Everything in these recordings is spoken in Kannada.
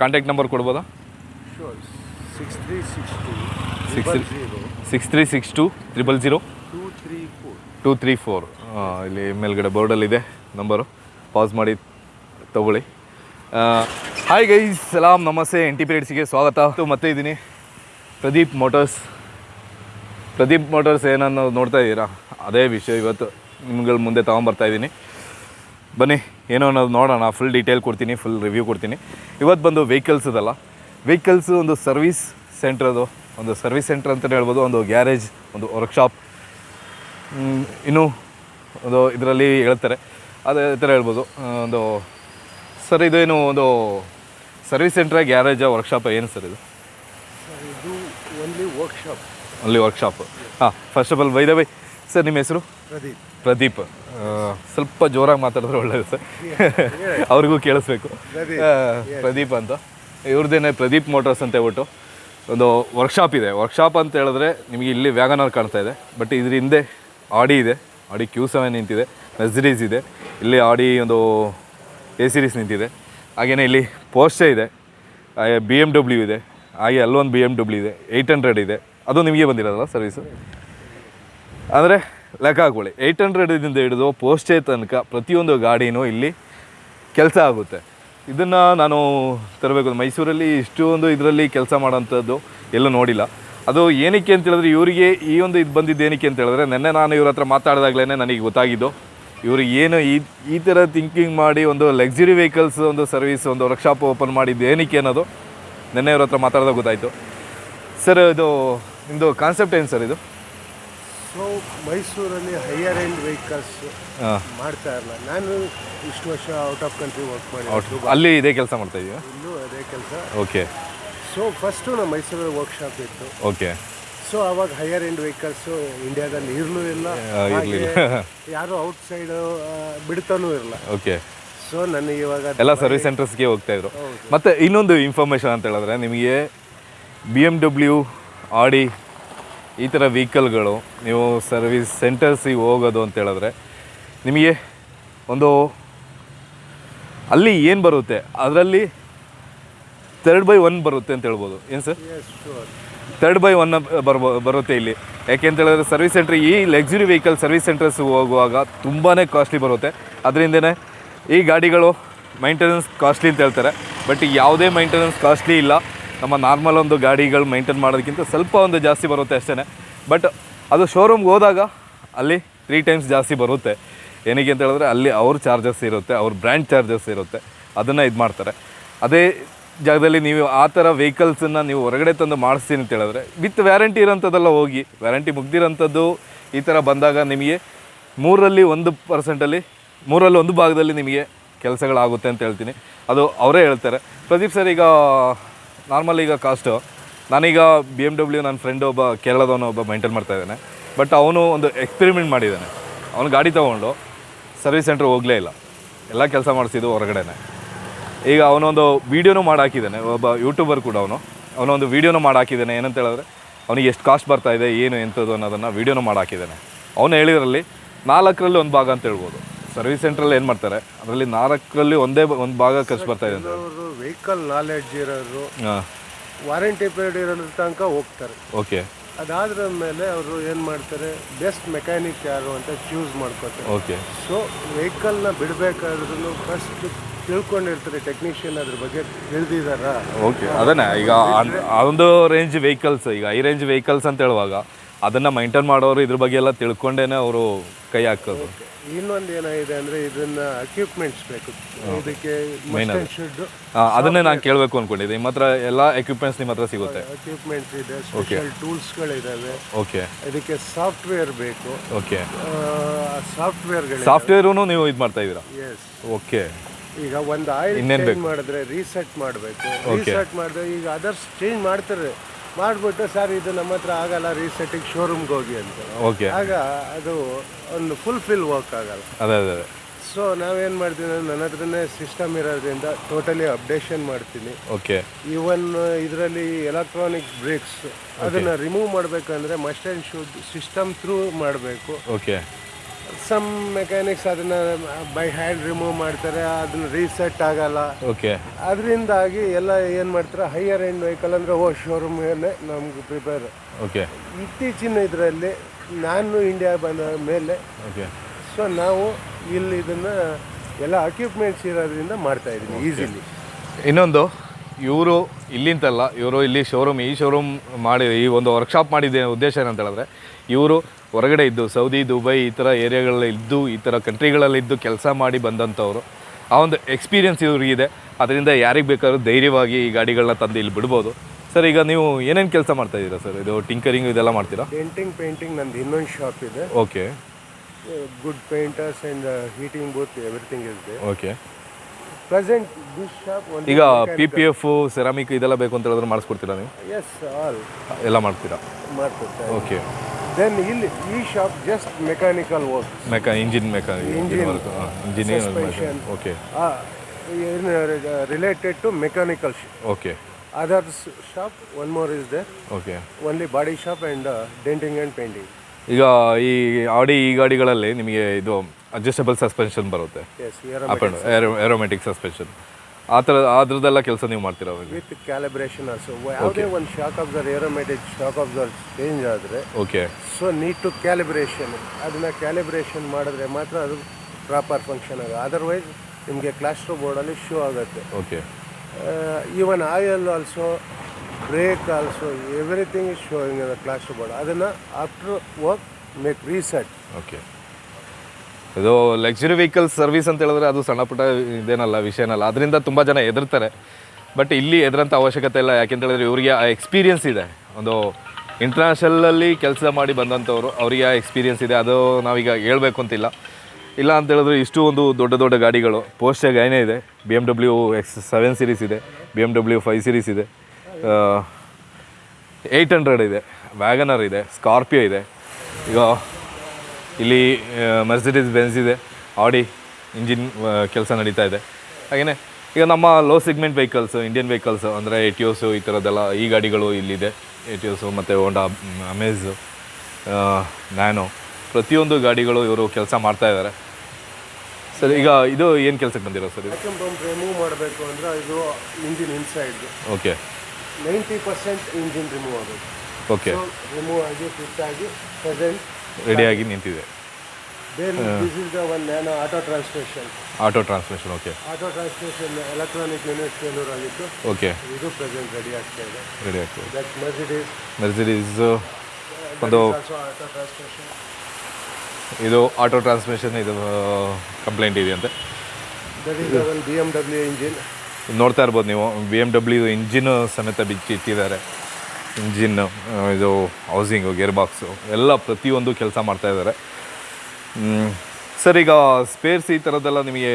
ಕಾಂಟ್ಯಾಕ್ಟ್ ನಂಬರ್ ಕೊಡ್ಬೋದಾ? Six three six two six six three six two triple zero two three four two three four ಇಲ್ಲಿ ಮೇಲ್ಗಡೆ ಬೋರ್ಡಲ್ಲಿದೆ ನಂಬರು ಪಾಸ್ ಮಾಡಿ ತಗೊಳ್ಳಿ. ಹಾಯ್ ಗೈಸ್ ಸಲಾಮ್ ನಮಸ್ತೆ ಎನ್ ಟಿ ಪಿರಿಯಡ್ಸಿಗೆ ಸ್ವಾಗತ. ಮತ್ತೆ ಇದ್ದೀನಿ. ಪ್ರದೀಪ್ ಮೋಟರ್ಸ್ ಪ್ರದೀಪ್ ಮೋಟರ್ಸ್ ಏನನ್ನು ನೋಡ್ತಾ ಇದ್ದೀರಾ? ಅದೇ ವಿಷಯ ಇವತ್ತು. ನಿಮ್ಗಳ ಮುಂದೆ ತೊಗೊಂಬರ್ತಾ ಇದ್ದೀನಿ. ಬನ್ನಿ ಏನೋ ಅನ್ನೋದು ನೋಡೋಣ. ಫುಲ್ ಡೀಟೇಲ್ ಕೊಡ್ತೀನಿ ಫುಲ್ ರಿವ್ಯೂ ಕೊಡ್ತೀನಿ. ಇವತ್ತು ಬಂದು ವೆಹಿಕಲ್ಸ್ ಇದಲ್ಲ. ವೆಹಿಕಲ್ಸ್ ಒಂದು ಸರ್ವಿಸ್ ಸೆಂಟ್ರದು ಅದು. ಒಂದು ಸರ್ವಿಸ್ ಸೆಂಟ್ರ್ ಅಂತಲೇ ಹೇಳ್ಬೋದು. ಒಂದು ಗ್ಯಾರೇಜ್ ಒಂದು ವರ್ಕ್ಶಾಪ್ ಇನ್ನೂ ಒಂದು ಇದರಲ್ಲಿ ಹೇಳ್ತಾರೆ. ಅದೇ ಥರ ಹೇಳ್ಬೋದು. ಒಂದು ಸರ್ ಇದೇನು ಒಂದು ಸರ್ವಿಸ್ ಸೆಂಟ್ರ ಗ್ಯಾರೇಜ ವರ್ಕ್ಶಾಪ್ ಏನು ಸರ್ ಇದು? ಇದು ಓನ್ಲಿ ವರ್ಕ್ಶಾಪ್ ಅಲ್ಲಿ ವರ್ಕ್ಶಾಪ್ ಹಾಂ first of all by the by sir ನಿಮ್ಮ ಹೆಸರು? ಪ್ರದೀಪ್. ಪ್ರದೀಪ್. ಸ್ವಲ್ಪ ಜೋರಾಗಿ ಮಾತಾಡಿದ್ರೆ ಒಳ್ಳೇದು ಸರ್ ಅವ್ರಿಗೂ ಕೇಳಿಸ್ಬೇಕು. ಪ್ರದೀಪ್, ಅಂತ. ಇವ್ರದ್ದೇನೆ ಪ್ರದೀಪ್ ಮೋಟರ್ಸ್ ಅಂತ ಹೇಳ್ಬಿಟ್ಟು ಒಂದು ವರ್ಕ್ಶಾಪ್ ಇದೆ. ವರ್ಕ್ಶಾಪ್ ಅಂತ ಹೇಳಿದ್ರೆ ನಿಮಗೆ ಇಲ್ಲಿ ವ್ಯಾಗನರ್ ಕಾಣ್ತಾ ಇದೆ. ಬಟ್ ಇದ್ರ ಹಿಂದೆ ಆಡಿ ಇದೆ. ಆಡಿ ಕ್ಯೂ ಸೆವೆನ್ ನಿಂತಿದೆ. ಮೆಸ್ರೀಸ್ ಇದೆ. ಇಲ್ಲಿ ಆಡಿ ಒಂದು ಎ ಸಿರೀಸ್ ನಿಂತಿದೆ. ಹಾಗೆಯೇ ಇಲ್ಲಿ ಪೋಸ್ಟೆ ಇದೆ. ಬಿ ಎಂ ಡಬ್ಲ್ಯೂ ಇದೆ. ಹಾಗೆ ಅಲ್ಲೊಂದು ಬಿ ಎಂ ಡಬ್ಲ್ಯೂ ಇದೆ. ಏಯ್ಟ್ ಹಂಡ್ರೆಡ್ ಇದೆ. ಅದು ನಿಮಗೆ ಬಂದಿರೋದಲ್ಲ ಸರ್ವಿಸು ಅಂದರೆ ಲೆಕ್ಕ ಏಯ್ಟ್ ಹಂಡ್ರೆಡಿಂದ ಹಿಡಿದು ಪೋಸ್ಟೇ ತನಕ ಪ್ರತಿಯೊಂದು ಗಾಡಿನೂ ಇಲ್ಲಿ ಕೆಲಸ ಆಗುತ್ತೆ. ಇದನ್ನು ನಾನು ತರಬೇಕು. ಮೈಸೂರಲ್ಲಿ ಇಷ್ಟೊಂದು ಇದರಲ್ಲಿ ಕೆಲಸ ಮಾಡೋಂಥದ್ದು ಎಲ್ಲೂ ನೋಡಿಲ್ಲ. ಅದು ಏನಕ್ಕೆ ಅಂತ ಹೇಳಿದ್ರೆ ಇವರಿಗೆ ಈ ಒಂದು ಇದು ಬಂದಿದ್ದು ಏನಕ್ಕೆ ಅಂತ ಹೇಳಿದ್ರೆ ನಿನ್ನೆ ನಾನು ಇವ್ರ ಹತ್ರ ಮಾತಾಡಿದಾಗಲೇ ನನಗೆ ಗೊತ್ತಾಗಿದ್ದು. ಇವರು ಏನು ಈ ಈ ಥರ ಥಿಂಕಿಂಗ್ ಮಾಡಿ ಒಂದು ಲಕ್ಸುರಿ ವೆಹಿಕಲ್ಸ್ ಒಂದು ಸರ್ವಿಸ್ ಒಂದು ವರ್ಕ್ಶಾಪ್ ಓಪನ್ ಮಾಡಿದ್ದು ಏನಕ್ಕೆ ಅನ್ನೋದು ನಿನ್ನೆ ಇವ್ರ ಹತ್ರ ಮಾತಾಡಿದಾಗ ಗೊತ್ತಾಯಿತು. ಸರ್ ಇದು ನಿಮ್ಮದು ಕಾನ್ಸೆಪ್ಟ್ ಏನು ಸರ್ ಇದು? ಸೊ ಮೈಸೂರಲ್ಲಿ ಹೈಯರ್ ಎಂಡ್ ವೆಹಿಕಲ್ಸ್ ಮಾಡ್ತಾ ಇರಲ್ಲ. ನಾನು ಇಷ್ಟು ವರ್ಷ ಔಟ್ ಆಫ್ ಕಂಟ್ರಿ ವರ್ಕ್ ಮಾಡಿ ಅಲ್ಲಿ ಇದೇ ಕೆಲಸ ಮಾಡ್ತಾ ಇದೀಯಾ? ಇಲ್ಲೂ ಅದೇ ಕೆಲಸ. ಓಕೆ ಸೊ ಫಸ್ಟು ನಮ್ಮ ಮೈಸೂರಲ್ಲಿ ವರ್ಕ್ಶಾಪ್ ಇತ್ತು. ಓಕೆ ಸೊ ಅವಾಗ ಹೈಯರ್ ಎಂಡ್ ವೆಹಿಕಲ್ಸು ಇಂಡಿಯಾದಲ್ಲಿ ಇರಲೂ ಇಲ್ಲ. ಇರಲಿಲ್ಲ ಯಾರು ಔಟ್ ಸೈಡ್ ಬಿಡ್ತಾನೂ ಇರಲ್ಲ. ಓಕೆ ಸೊ ನನಗೆ ಇವಾಗ ಎಲ್ಲ ಸರ್ವಿಸ್ ಸೆಂಟರ್ಸ್ಗೆ ಹೋಗ್ತಾ ಇದ್ರು. ಮತ್ತೆ ಇನ್ನೊಂದು ಇನ್ಫಾರ್ಮೇಶನ್ ಅಂತ ಹೇಳಿದ್ರೆ ನಿಮಗೆ ಬಿ ಎಂ ಡಬ್ಲ್ಯೂ ಆಡಿ ಈ ಥರ ವೆಹಿಕಲ್ಗಳು ನೀವು ಸರ್ವಿಸ್ ಸೆಂಟರ್ಸಿಗೆ ಹೋಗೋದು ಅಂತ ಹೇಳಿದ್ರೆ ನಿಮಗೆ ಒಂದು ಅಲ್ಲಿ ಏನು ಬರುತ್ತೆ? ಅದರಲ್ಲಿ ತರ್ಡ್ ಬೈ ಒನ್ ಬರುತ್ತೆ ಅಂತ ಹೇಳ್ಬೋದು. ಏನು ಸರ್? ತರ್ಡ್ ಬೈ ಒನ್ ಬರ್ಬೋ ಬರುತ್ತೆ ಇಲ್ಲಿ. ಯಾಕೆ ಅಂತ ಹೇಳಿದ್ರೆ ಸರ್ವಿಸ್ ಸೆಂಟ್ರ್ ಈ ಲಕ್ಸುರಿ ವೆಹಿಕಲ್ ಸರ್ವಿಸ್ ಸೆಂಟರ್ಸ್ ಹೋಗುವಾಗ ತುಂಬಾ ಕಾಸ್ಟ್ಲಿ ಬರುತ್ತೆ. ಅದರಿಂದನೇ ಈ ಗಾಡಿಗಳು ಮೈಂಟೆನೆನ್ಸ್ ಕಾಸ್ಟ್ಲಿ ಅಂತ ಹೇಳ್ತಾರೆ. ಬಟ್ ಯಾವುದೇ ಮೈಂಟೆನೆನ್ಸ್ ಕಾಸ್ಟ್ಲಿ ಇಲ್ಲ. ನಮ್ಮ ನಾರ್ಮಲ್ ಒಂದು ಗಾಡಿಗಳು ಮೈಂಟೈನ್ ಮಾಡೋದಕ್ಕಿಂತ ಸ್ವಲ್ಪ ಒಂದು ಜಾಸ್ತಿ ಬರುತ್ತೆ ಅಷ್ಟೇ ಬಟ್ ಅದು ಶೋರೂಮ್ಗೆ ಹೋದಾಗ ಅಲ್ಲಿ ತ್ರೀ ಟೈಮ್ಸ್ ಜಾಸ್ತಿ ಬರುತ್ತೆ. ಏನಕ್ಕೆ ಅಂತ ಹೇಳಿದ್ರೆ ಅಲ್ಲಿ ಅವ್ರ ಚಾರ್ಜಸ್ ಇರುತ್ತೆ, ಅವ್ರ ಬ್ರ್ಯಾಂಡ್ ಚಾರ್ಜಸ್ ಇರುತ್ತೆ. ಅದನ್ನು ಇದು ಮಾಡ್ತಾರೆ. ಅದೇ ಜಾಗದಲ್ಲಿ ನೀವು ಆ ಥರ ವೆಹಿಕಲ್ಸನ್ನು ನೀವು ಹೊರಗಡೆ ತಂದು ಮಾಡಿಸ್ತೀನಿ ಅಂತ ಹೇಳಿದ್ರೆ ವಿತ್ ವ್ಯಾರಂಟಿ ಇರೋಂಥದ್ದೆಲ್ಲ ಹೋಗಿ ವ್ಯಾರಂಟಿ ಮುಗ್ದಿರೋಂಥದ್ದು ಈ ಥರ ಬಂದಾಗ ನಿಮಗೆ ಮೂರರಲ್ಲಿ ಒಂದು ಪರ್ಸೆಂಟಲ್ಲಿ ಮೂರಲ್ಲಿ ಒಂದು ಭಾಗದಲ್ಲಿ ನಿಮಗೆ ಕೆಲಸಗಳಾಗುತ್ತೆ ಅಂತ ಹೇಳ್ತೀನಿ. ಅದು ಅವರೇ ಹೇಳ್ತಾರೆ. ಪ್ರದೀಪ್ ಸರ್, ಈಗ ನಾರ್ಮಲ್ ಈಗ ಕಾಸ್ಟು ನಾನೀಗ ಬಿ ಎಂ ಡಬ್ಲ್ಯೂ ನನ್ನ ಫ್ರೆಂಡ್ ಒಬ್ಬ, ಕೇರಳದವನು ಒಬ್ಬ ಮೈಂಟೈನ್ ಮಾಡ್ತಾ ಇದ್ದಾನೆ. ಬಟ್ ಅವನು ಒಂದು ಎಕ್ಸ್ಪೆರಿಮೆಂಟ್ ಮಾಡಿದ್ದಾನೆ. ಅವನು ಗಾಡಿ ತೊಗೊಂಡು ಸರ್ವಿಸ್ ಸೆಂಟ್ರ್ ಹೋಗಲೇ ಇಲ್ಲ. ಎಲ್ಲ ಕೆಲಸ ಮಾಡಿಸಿದ್ದು ಹೊರಗಡೆನೆ. ಈಗ ಅವನೊಂದು ವೀಡಿಯೋನು ಮಾಡಿ ಹಾಕಿದ್ದಾನೆ ಒಬ್ಬ ಯೂಟ್ಯೂಬರ್ ಕೂಡ ಅವನು. ಅವನೊಂದು ವೀಡಿಯೋನು ಮಾಡಿ ಹಾಕಿದ್ದಾನೆ ಏನಂತ ಹೇಳಿದ್ರೆ, ಅವನಿಗೆ ಎಷ್ಟು ಕಾಸ್ಟ್ ಬರ್ತಾ ಇದೆ, ಏನು ಎಂಥದ್ದು ಅನ್ನೋದನ್ನು ವೀಡಿಯೋನು ಮಾಡಿ ಹಾಕಿದ್ದಾನೆ ಅವನು ಹೇಳಿದ್ರಲ್ಲಿ ನಾಲ್ಕರಲ್ಲಿ ಒಂದು ಭಾಗ ಅಂತ ಹೇಳ್ಬೋದು. ಸರ್ವಿಸ್ ಸೆಂಟ್ರಲ್ಲಿ ಏನು ಮಾಡ್ತಾರೆ? ಅದರಲ್ಲಿ ನಾಲ್ಕಲ್ಲಿ ಒಂದೇ ಒಂದು ಭಾಗ ಖರ್ಚು ಬರ್ತಾ ಇದೆ ಅಂತ. ಅವರು ವೆಹಿಕಲ್ ನಾಲೆಡ್ಜ್ ಇರೋರು ಹಾಂ. ವಾರಂಟಿ ಪೀರಿಯಡ್ ಇರೋದ್ರ ತನಕ ಹೋಗ್ತಾರೆ. ಓಕೆ. ಅದಾದ್ರ ಮೇಲೆ ಅವರು ಏನು ಮಾಡ್ತಾರೆ? ಬೆಸ್ಟ್ ಮೆಕ್ಯಾನಿಕ್ ಯಾರು ಅಂತ ಚೂಸ್ ಮಾಡ್ಕೋತಾರೆ. ಓಕೆ. ಸೊ ನ ಬಿಡಬೇಕಾದ್ರೂ ಫಸ್ಟ್ ತಿಳ್ಕೊಂಡಿರ್ತಾರೆ ಟೆಕ್ನಿಷಿಯನ್ ಅದ್ರ ಬಗ್ಗೆ ತಿಳಿದಿದಾರ? ಓಕೆ. ಅದನ್ನೇ ಈಗ ಆ- ಆ ಒಂದು ರೇಂಜ್ ವೆಹಿಕಲ್ಸ್ ಈಗ ಐ ರೇಂಜ್ ವೆಹಿಕಲ್ಸ್ ಅಂತ ಹೇಳುವಾಗ ಅದನ್ನು ಮೈಂಟೈನ್ ಮಾಡೋರು ಇದ್ರ ಬಗ್ಗೆ ಎಲ್ಲ ತಿಳ್ಕೊಂಡೇನೆ ಅವರು ಕೈ ಹಾಕೋದು. ಇನ್ನೊಂದು ಏನಾಗಿದೆ ಅಂದ್ರೆ ಇದನ್ನ ಎಕ್ವಿಪ್ಮೆಂಟ್ಸ್ ಬೇಕು. ಇದಕ್ಕೆ ಅದನ್ನೇ ನಾನು ಕೇಳಬೇಕು ಅನ್ಕೊಂಡಿದ್ದೆ ನಿಮ್ಮ ಹತ್ರ ಎಲ್ಲ ಎಕ್ವಿಪ್ಮೆಂಟ್ಸ್ ನಿಮ್ಮ ಹತ್ರ ಸಿಗುತ್ತೆ. ಎಕ್ವಿಪ್ಮೆಂಟ್ಸ್ ಇದೆ ಸ್ಪೆಷಲ್ ಟೂಲ್ಸ್ಗಳಿದ್ದಾವೆ ಓಕೆ ಇದಕ್ಕೆ ಸಾಫ್ಟ್ವೇರ್ ಬೇಕು. ಓಕೆ ಸಾಫ್ಟ್ವೇರ್ಗಳು ಸಾಫ್ಟ್ವೇರೂ ನೀವು ಇದು ಮಾಡ್ತಾ ಇದ್ದೀರಾ? ಎಸ್ ಓಕೆ ಈಗ ಒಂದು ಆಯಿಲ್ ಚೇಂಜ್ ಮಾಡಿದ್ರೆ ರೀಸೆಟ್ ಮಾಡಬೇಕು. ರೀಸೆಟ್ ಮಾಡಿದ್ರೆ ಈಗ ಅದರ್ಸ್ ಚೇಂಜ್ ಮಾಡ್ತಾರೆ. ಮಾಡಿಬಿಟ್ಟು ಸರ್ ಇದು ನಮ್ಮ ಹತ್ರ ಆಗಲ್ಲ ರೀಸೆಟ್ಟಿಗೆ ಶೋರೂಮ್ಗೆ ಹೋಗಿ ಅಂತ. ಓಕೆ ಆಗ ಅದು ಒಂದು ಫುಲ್ ಫಿಲ್ ವರ್ಕ್ ಆಗಲ್ಲ. ಅದೇ ಅದೇ ಅದೇ. ಸೊ ನಾವೇನು ಮಾಡ್ತೀವಿ ಅಂದ್ರೆ ನನ್ನ ಹತ್ರನೇ ಸಿಸ್ಟಮ್ ಇರೋದ್ರಿಂದ ಟೋಟಲಿ ಅಪ್ಡೇಷನ್ ಮಾಡ್ತೀನಿ. ಓಕೆ ಈವನ್ ಇದರಲ್ಲಿ ಎಲೆಕ್ಟ್ರಾನಿಕ್ ಬ್ರೇಕ್ಸ್ ಅದನ್ನು ರಿಮೂವ್ ಮಾಡಬೇಕಂದ್ರೆ must and should system through ಮಾಡಬೇಕು. ಓಕೆ ಸಮ್ ಮೆಕ್ಯಾನಿಕ್ಸ್ ಅದನ್ನ ಬೈ ಹ್ಯಾಂಡ್ ರಿಮೂವ್ ಮಾಡ್ತಾರೆ ಅದನ್ನ ರೀಸೆಟ್ ಆಗಲ್ಲ. ಓಕೆ ಅದರಿಂದಾಗಿ ಎಲ್ಲ ಏನು ಮಾಡ್ತಾರೆ ಹೈಯರ್ ಎಂಡ್ ವೆಹಿಕಲ್ ಅಂದರೆ ಓ ಶೋರೂಮ್ ಮೇಲೆ ನಮ್ಗೆ ಪ್ರಿಪೇರ್ ಓಕೆ ಇತ್ತೀಚಿನ ಇದರಲ್ಲಿ ನಾನು ಇಂಡಿಯಾ ಬಂದ ಮೇಲೆ ಓಕೆ ಸೊ ನಾವು ಇಲ್ಲಿ ಇದನ್ನ ಎಲ್ಲ ಅಕ್ವಿಪ್ಮೆಂಟ್ಸ್ ಇರೋದ್ರಿಂದ ಮಾಡ್ತಾ ಇದ್ದೀನಿ ಈಸಿಲಿ ಇನ್ನೊಂದು ಇವರು ಇಲ್ಲಿಂತಲ್ಲ ಇವರು ಇಲ್ಲಿ ಶೋರೂಮ್ ಈ ಶೋರೂಮ್ ಮಾಡಿ ಈ ಒಂದು ವರ್ಕ್ಶಾಪ್ ಮಾಡಿದ ಉದ್ದೇಶ ಏನಂತ ಹೇಳಿದ್ರೆ ಇವರು ಹೊರಗಡೆ ಇದ್ದು ಸೌದಿ ದುಬೈ ಈ ಥರ ಏರಿಯಾಗಳಲ್ಲಿ ಇದ್ದು ಈ ಥರ ಕಂಟ್ರಿಗಳಲ್ಲಿ ಇದ್ದು ಕೆಲಸ ಮಾಡಿ ಬಂದಂಥವ್ರು ಆ ಒಂದು ಎಕ್ಸ್ಪೀರಿಯನ್ಸ್ ಇವ್ರಿಗಿದೆ ಅದರಿಂದ ಯಾರಿಗೆ ಬೇಕಾದ್ರೂ ಧೈರ್ಯವಾಗಿ ಈ ಗಾಡಿಗಳನ್ನ ತಂದು ಇಲ್ಲಿ ಬಿಡ್ಬೋದು. ಸರ್ ಈಗ ನೀವು ಏನೇನು ಕೆಲಸ ಮಾಡ್ತಾ ಇದ್ದೀರಾ ಸರ್? ಇದು ಟಿಂಕರಿಂಗ್ ಇದೆಲ್ಲ ಮಾಡ್ತೀರಾ? ಪೇಂಟಿಂಗ್ ಪೇಂಟಿಂಗ್ ನಂದು ಇನ್ನೊಂದು ಶಾಪ್ ಇದೆ. Okay. Good painters and heating booth everything is there okay. Present this shop ಈಗ ಪಿ ಪಿ ಎಫ್ ಸೆರಾಮಿಕ್ ಇದೆಲ್ಲ ಬೇಕು ಅಂತ ಹೇಳಿದ್ರೆ ಮಾಡಿಸ್ಕೊಡ್ತೀರಾ ನೀವು? ಎಸ್ ಆಲ್ ಎಲ್ಲ ಮಾಡ್ತೀರಾ? ಮಾಡ್ತೀರಾ ಓಕೆ. ದೆನ್ ಇಲ್ಲಿ ಈ ಶಾಪ್ ಜಸ್ಟ್ ಮೆಕ್ಯಾನಿಕಲ್ ವರ್ಕ್ ಮೆಕಾ engine ಮೆಕಾನಿ engine work engineer. Okay related to mechanical okay other shop one more is there okay only body shop and denting and painting ಈಗ ಈ ಆಡಿ ಈ ಗಾಡಿಗಳಲ್ಲಿ ನಿಮಗೆ ಇದು ಅಡ್ಜಸ್ಟಬಲ್ ಸಸ್ಪೆನ್ಷನ್ ಬರುತ್ತೆ. ಏರೋಮೆಟಿಕ್ ಸಸ್ಪೆನ್ಷನ್ ಆ ಥರ ಅದ್ರದ್ದೆಲ್ಲ ಕೆಲಸ ನೀವು ಮಾಡ್ತೀರಾ ಅವಾಗ ವಿತ್ ಕ್ಯಾಲಿಬ್ರೇಷನ್ ಆಲ್ಸೋ ಯಾವುದೇ ಒಂದು ಶಾಕ್ ಅಬ್ಸರ್ ಏರೋಮೆಟಿಕ್ ಶಾಕ್ ಅಬ್ಸರ್ ಚೇಂಜ್ ಆದರೆ okay so need to calibration ಅದನ್ನ ಕ್ಯಾಲಿಬ್ರೇಷನ್ ಮಾಡಿದ್ರೆ ಮಾತ್ರ ಅದು ಪ್ರಾಪರ್ ಫಂಕ್ಷನ್ ಆಗ ಅದರ್ವೈಸ್ ನಿಮಗೆ ಕ್ಲಾಸ್ಟ್ರೋ ಬೋರ್ಡಲ್ಲಿ ಶೋ ಆಗುತ್ತೆ. Okay even oil also brake also everything is showing cluster board ಅದನ್ನು after work make reset okay ಇದು ಲಕ್ಸುರಿ ವೆಹಿಕಲ್ ಸರ್ವಿಸ್ ಅಂತ ಹೇಳಿದ್ರೆ ಅದು ಸಣ್ಣ ಪುಟ್ಟ ಇದೇನಲ್ಲ, ವಿಷಯನಲ್ಲ. ಅದರಿಂದ ತುಂಬ ಜನ ಹೆದರ್ತಾರೆ. ಬಟ್ ಇಲ್ಲಿ ಎದುರಂಥ ಅವಶ್ಯಕತೆ ಇಲ್ಲ. ಯಾಕೆಂತ ಹೇಳಿದ್ರೆ ಇವರಿಗೆ ಆ ಎಕ್ಸ್ಪೀರಿಯನ್ಸ್ ಇದೆ. ಒಂದು ಇಂಟರ್ನ್ಯಾಷನಲಲ್ಲಿ ಕೆಲಸ ಮಾಡಿ ಬಂದಂಥವ್ರು ಅವರಿಗೆ ಆ ಎಕ್ಸ್ಪೀರಿಯನ್ಸ್ ಇದೆ. ಅದು ನಾವೀಗ ಹೇಳಬೇಕು ಅಂತಿಲ್ಲ. ಇಲ್ಲ ಅಂತ ಹೇಳಿದ್ರೆ ಇಷ್ಟು ಒಂದು ದೊಡ್ಡ ದೊಡ್ಡ ಗಾಡಿಗಳು ಪೋಸ್ಟಾಗ ಏನೇ ಇದೆ. B M W X seven series ಇದೆ. B M W five series ಇದೆ ಏಯ್ಟ್ ಹಂಡ್ರೆಡ್ ಇದೆ. ವ್ಯಾಗನರ್ ಇದೆ. ಸ್ಕಾರ್ಪಿಯೋ ಇದೆ. ಈಗ ಇಲ್ಲಿ ಮರ್ಸಿಡೀಸ್ ಬೆನ್ಸ್ ಇದೆ. ಆಡಿ ಇಂಜಿನ್ ಕೆಲಸ ನಡೀತಾ ಇದೆ. ಹಾಗೆಯೇ ಈಗ ನಮ್ಮ low segment vehicles Indian vehicles ಅಂದರೆ ಎಟಿಯೋಸು ಈ ಥರದ್ದೆಲ್ಲ ಈ ಗಾಡಿಗಳು ಇಲ್ಲಿದೆ. ಎಟಿಯೋಸು ಮತ್ತು ಹೋಂಡಾ ಅಮೇಝು ನ್ಯಾನೋ ಪ್ರತಿಯೊಂದು ಗಾಡಿಗಳು ಇವರು ಕೆಲಸ ಮಾಡ್ತಾ ಇದ್ದಾರೆ. ಸರ್ ಈಗ ಇದು ಏನು ಕೆಲಸಕ್ಕೆ ಬಂದಿರೋ ಸರ್ ರಿಮೂವ್ ಮಾಡಬೇಕು ಅಂದರೆ ಇದು engine inside okay ninety percent engine remove ಆಗಬೇಕು. ಓಕೆ ರಿಮೂವ್ ಆಗಿ ಫಿಟ್ ಆಗಿ ಪ್ರೆಸೆಂಟ್ ರೆಡಿಯಾಗಿ ನಿಂತಿದೆ. Auto transmission auto transmission okay auto transmission electronic unit failure ಆಗಿತ್ತು ಓಕೆ ಇದು ಪ್ರೆಸೆಂಟ್ ರೆಡಿ ಆಗ್ತಾ ಇದೆ. ರೆಡಿ ಆಗ್ತದೆ ದಟ್ ಮರ್ಸಿಡೀಸ್ ಮೆರ್ಸಿಡೀಸ್ ಒಂದು ಆಟೋ ಟ್ರಾನ್ಸ್ಮಿಷನ್ ಇದು ಆಟೋ ಟ್ರಾನ್ಸ್ಮಿಷನ್ ಇದು ಕಂಪ್ಲೇಂಟ್ ಇದೆ ಅಂತ ಬಿ ಎಂ ಡಬ್ಲ್ಯೂ ಇಂಜಿನ್ ನೋಡ್ತಾ ಇರ್ಬೋದು ನೀವು. ಬಿ ಎಂ ಡಬ್ಲ್ಯೂ ಇಂಜಿನ್ ಸಮೇತ ಬಿಚ್ಚಿ ಇಟ್ಟಿದ್ದಾರೆ ಇಂಜಿನ್ ಇದು ಹೌಸಿಂಗು ಗೇರ್ ಬಾಕ್ಸು ಎಲ್ಲ ಪ್ರತಿಯೊಂದು ಕೆಲಸ ಮಾಡ್ತಾಯಿದ್ದಾರೆ ಸರ್ ಈಗ ಸ್ಪೇರ್ಸ್ ಈ ಥರದ್ದೆಲ್ಲ ನಿಮಗೆ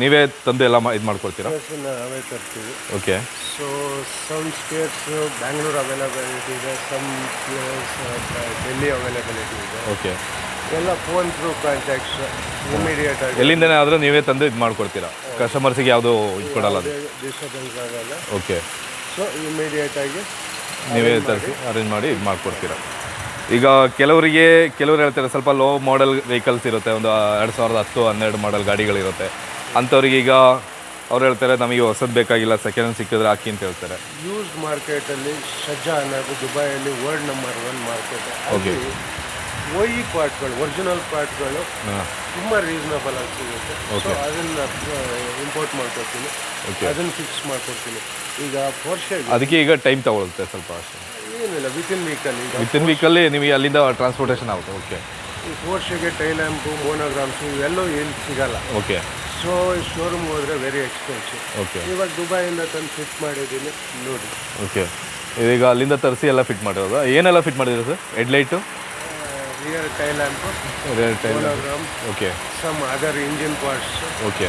ನೀವೇ ತಂದೆ ಎಲ್ಲ ಇದು ಮಾಡ್ಕೊಳ್ತೀರಾ? ನಾವೇ ತರ್ತೀವಿ. Okay so some spares Bangalore availability ಇದೆ ಸಮ್ ಡೆಲ್ಲಿ ಅವೈಲಬಿಲಿಟಿ ಇದೆ. ಓಕೆ ಎಲ್ಲ ಫೋನ್ ಥ್ರೂ ಕಾಂಟ್ಯಾಕ್ಟ್ಸ್ ಇಮಿಡಿಯೇಟ್ ಆಗಿ. ಎಲ್ಲಿಂದನೇ ಆದರೂ ನೀವೇ ತಂದು ಇದು ಮಾಡ್ಕೊಡ್ತೀರಾ? ಕಸ್ಟಮರ್ಸಿಗೆ ಯಾವುದೂ ಇದು ಕೊಡಲ್ಲ. ಡಿಸ್ಟರ್ಬೆನ್ಸ್ ಆಗಲ್ಲ. ಓಕೆ ಸೊ ಇಮಿಡಿಯೇಟ್ ಆಗಿ ನೀವೇ ತರಿಸಿ ಅರೇಂಜ್ ಮಾಡಿ ಇದು ಮಾಡಿಕೊಡ್ತೀರಾ. ಈಗ ಕೆಲವರಿಗೆ ಕೆಲವರು ಹೇಳ್ತಾರೆ ಸ್ವಲ್ಪ ಲೋ ಮಾಡೆಲ್ ವೆಹಿಕಲ್ಸ್ ಇರುತ್ತೆ ಒಂದು ಎರಡು ಸಾವಿರದ ಹತ್ತು ಹನ್ನೆರಡು ಮಾಡೆಲ್ ಗಾಡಿಗಳಿರುತ್ತೆ. ಅಂಥವ್ರಿಗೆ ಈಗ ಅವ್ರು ಹೇಳ್ತಾರೆ ನಮಗೆ ಹೊಸದು ಬೇಕಾಗಿಲ್ಲ ಸೆಕೆಂಡ್ ಹ್ಯಾಂಡ್ ಸಿಕ್ಕಿದ್ರೆ ಹಾಕಿ ಅಂತ ಹೇಳ್ತಾರೆ. ಯೂಸ್ ಮಾರ್ಕೆಟಲ್ಲಿ ಸಜ್ಜಾ ಅನ್ನೋದು ದುಬೈಯಲ್ಲಿ ವರ್ಲ್ಡ್ ನಂಬರ್ ಒನ್ ಮಾರ್ಕೆಟ್ ಅಲ್ಲಿ ಓಯಿ ಪಾರ್ಟ್ಗಳು ಒರಿಜಿನಲ್ ಪಾರ್ಟ್ಗಳು ತುಂಬ ರೀಸನಬಲ್ ಆಗಿ ಸಿಗುತ್ತೆ. ಸೊ ಅದನ್ನು ಇಂಪೋರ್ಟ್ ಮಾಡ್ಕೊಡ್ತೀನಿ. ಅದನ್ನ ಫಿಕ್ಸ್ ಮಾಡ್ಕೊಡ್ತೀನಿ. ಈಗ ಪೋರ್ಷೆಗೆ ಅದಕ್ಕೆ ಈಗ ಟೈಮ್ ತಗೊಳುತ್ತೆ ಸ್ವಲ್ಪ ಏನಿಲ್ಲ ವಿತಿನ್ ವೀಕಲ್ಲಿ ಈಗ ವಿತಿನ್ ವೀಕಲ್ಲಿ ನಿಮಗೆ ಅಲ್ಲಿಂದ ಟ್ರಾನ್ಸ್ಪೋರ್ಟೇಷನ್ ಆಗುತ್ತೆ. ಓಕೆ ಈ ಪೋರ್ಷೆಗೆ ಟೈಲ್ಯಾಂಪು ಮೋನೋಗ್ರಾಮ್ಸು ಇವೆಲ್ಲವೂ ಏನು ಸಿಗಲ್ಲ. ಓಕೆ ಸೊ ಶೋರೂಮ್ ಹೋದರೆ ವೆರಿ ಎಕ್ಸ್ಪೆನ್ಸಿವ್ ಓಕೆ ಇವಾಗ ದುಬೈಯಿಂದ ತಂದು ಫಿಟ್ ಮಾಡಿದ್ದೀನಿ ನೋಡಿ. ಓಕೆ ಇದೀಗ ಅಲ್ಲಿಂದ ತರಿಸಿ ಎಲ್ಲ ಫಿಟ್ ಮಾಡಿರೋದು? ಏನೆಲ್ಲ ಫಿಟ್ ಮಾಡಿದ್ರು ಸರ್ ಹೆಡ್ಲೈಟು ರಿಯರ್ ಅದೇ monogram okay some other engine parts. Okay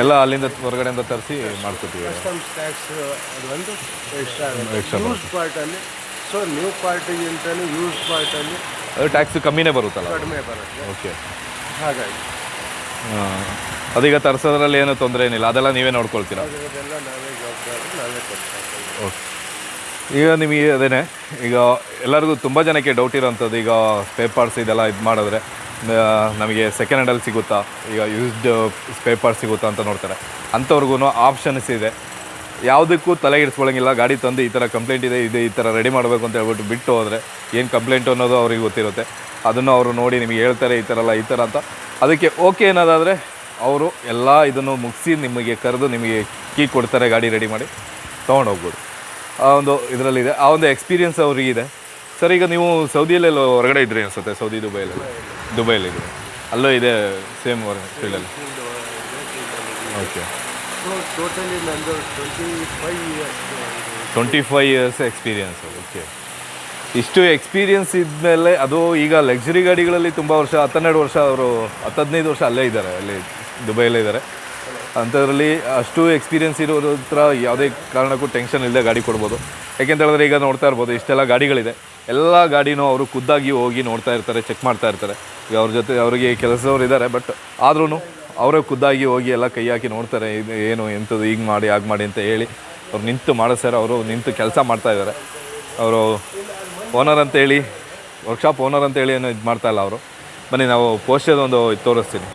ಎಲ್ಲ ಅಲ್ಲಿಂದ ಹೊರಗಡೆಯಿಂದ ತರಿಸಿ ಮಾಡ್ಕೊತೀವಿ ಕಸ್ಟಮ್ಸ್ ಟ್ಯಾಕ್ಸ್ ಅದು ಒಂದು ಎಕ್ಸ್ಟ್ರಾ ಆಗುತ್ತೆ. ಯೂಸ್ ಪಾರ್ಟಲ್ಲಿ ಸೊ ನ್ಯೂ ಪಾರ್ಟಿಗಿಂತಲೂ ಯೂಸ್ ಪಾರ್ಟಲ್ಲಿ ಅದು ಟ್ಯಾಕ್ಸ್ ಕಮ್ಮಿನೇ ಬರುತ್ತಲ್ಲ ಕಡಿಮೆ ಬರುತ್ತೆ. ಓಕೆ ಹಾಗಾಗಿ. ಅದೀಗ ತರಿಸೋದ್ರಲ್ಲಿ ಏನು ತೊಂದರೆ ಏನಿಲ್ಲ. ಅದೆಲ್ಲ ನೀವೇ ನೋಡ್ಕೊಳ್ತೀರಾ? ಅದೆಲ್ಲ ನಾವೇ ಜವಾಬ್ದಾರಿ ನಾವೇ ಕೊಡ್ತಾ ಓಕೆ ಈಗ ನಿಮಗೆ ಅದೇ ಈಗ ಎಲ್ಲರಿಗೂ ತುಂಬ ಜನಕ್ಕೆ ಡೌಟ್ ಇರೋಂಥದ್ದು, ಈಗ ಸ್ಪೇರ್ ಪಾರ್ಟ್ಸ್ ಇದೆಲ್ಲ ಇದು ಮಾಡಿದ್ರೆ ನಮಗೆ ಸೆಕೆಂಡ್ ಹ್ಯಾಂಡಲ್ಲಿ ಸಿಗುತ್ತಾ? ಈಗ ಯೂಸ್ಡ್ ಪೇಪರ್ ಸಿಗುತ್ತಾ ಅಂತ ನೋಡ್ತಾರೆ. ಅಂಥವ್ರಿಗೂ ಆಪ್ಷನ್ಸ್ ಇದೆ. ಯಾವುದಕ್ಕೂ ತಲೆ ಇಡಿಸ್ಕೊಳ್ಳೋಂಗಿಲ್ಲ ಗಾಡಿ ತಂದು ಈ ಥರ ಕಂಪ್ಲೇಂಟ್ ಇದೆ ಇದೆ, ಈ ಥರ ರೆಡಿ ಮಾಡಬೇಕು ಅಂತ ಹೇಳ್ಬಿಟ್ಟು ಬಿಟ್ಟು ಹೋದರೆ ಏನು ಕಂಪ್ಲೇಂಟ್ ಅನ್ನೋದು ಅವ್ರಿಗೆ ಗೊತ್ತಿರುತ್ತೆ. ಅದನ್ನು ಅವರು ನೋಡಿ ನಿಮಗೆ ಹೇಳ್ತಾರೆ, ಈ ಥರ ಅಲ್ಲ, ಈ ಥರ ಅಂತ. ಅದಕ್ಕೆ ಓಕೆ ಅನ್ನೋದಾದರೆ, ಅವರು ಎಲ್ಲ ಇದನ್ನು ಮುಗಿಸಿ ನಿಮಗೆ ಕರೆದು ನಿಮಗೆ ಕೀ ಕೊಡ್ತಾರೆ, ಗಾಡಿ ರೆಡಿ ಮಾಡಿ. ತೊಗೊಂಡು ಹೋಗ್ಬೋದು ಆ ಒಂದು ಇದರಲ್ಲಿದೆ. ಆ ಒಂದು ಎಕ್ಸ್ಪೀರಿಯನ್ಸ್ ಅವರಿಗಿದೆ ಸರ್, ಈಗ ನೀವು ಸೌದಿಯಲ್ಲೆಲ್ಲ ಹೊರಗಡೆ ಇದ್ರಿ ಅನಿಸುತ್ತೆ, ಸೌದಿ ದುಬೈಲೆಲ್ಲ ದುಬೈಲಿದೆ ಅಲ್ಲೂ ಇದೆ ಸೇಮ್ ಫೀಲ್ಡಲ್ಲಿ okay twenty five years twenty experience okay ಇಷ್ಟು ಎಕ್ಸ್ಪೀರಿಯನ್ಸ್ ಇದ್ಮೇಲೆ ಅದು ಈಗ ಲಕ್ಸುರಿ ಗಾಡಿಗಳಲ್ಲಿ ತುಂಬ ವರ್ಷ, ಹತ್ತೆರಡು ವರ್ಷ ಅವರು ಹತ್ತು ಹದಿನೈದು ವರ್ಷ ಅಲ್ಲೇ ಇದ್ದಾರೆ, ಅಲ್ಲಿ ದುಬೈಯಲ್ಲೇ ಇದ್ದಾರೆ. ಅಂಥದ್ರಲ್ಲಿ ಅಷ್ಟು ಎಕ್ಸ್ಪೀರಿಯೆನ್ಸ್ ಇರೋದ್ರ ಹತ್ರ ಯಾವುದೇ ಕಾರಣಕ್ಕೂ ಟೆನ್ಷನ್ ಇಲ್ಲದೆ ಗಾಡಿ ಕೊಡ್ಬೋದು. ಹೇಳಿದ್ರೆ ಈಗ ನೋಡ್ತಾ ಇರ್ಬೋದು, ಇಷ್ಟೆಲ್ಲ ಗಾಡಿಗಳಿದೆ. ಎಲ್ಲ ಗಾಡಿನೂ ಅವರು ಖುದ್ದಾಗಿ ಹೋಗಿ ನೋಡ್ತಾ ಇರ್ತಾರೆ ಚೆಕ್ ಮಾಡ್ತಾ ಇರ್ತಾರೆ. ಈಗ ಅವ್ರ ಜೊತೆ ಅವರಿಗೆ ಕೆಲಸದವ್ರು ಇದ್ದಾರೆ ಬಟ್ ಆದ್ರೂ ಅವರೇ ಖುದ್ದಾಗಿ ಹೋಗಿ ಎಲ್ಲ ಕೈ ಹಾಕಿ ನೋಡ್ತಾರೆ, ಇದು ಏನು ಎಂಥದ್ದು ಈಗ ಮಾಡಿ, ಹಾಗೆ ಮಾಡಿ ಅಂತ ಹೇಳಿ. ಅವ್ರು ನಿಂತು ಮಾಡಿಸ್ತಾರೆ ಅವರು ನಿಂತು ಕೆಲಸ ಮಾಡ್ತಾ ಇದ್ದಾರೆ. ಅವರು ಓನರ್ ಅಂತೇಳಿ ವರ್ಕ್ಶಾಪ್ ಓನರ್ ಅಂತೇಳಿ ಏನು ಇದು ಮಾಡ್ತಾ ಇಲ್ಲ ಅವರು. ಬನ್ನಿ, ನಾವು ಪೋಸ್ಟದೊಂದು ತೋರಿಸ್ತೀನಿ.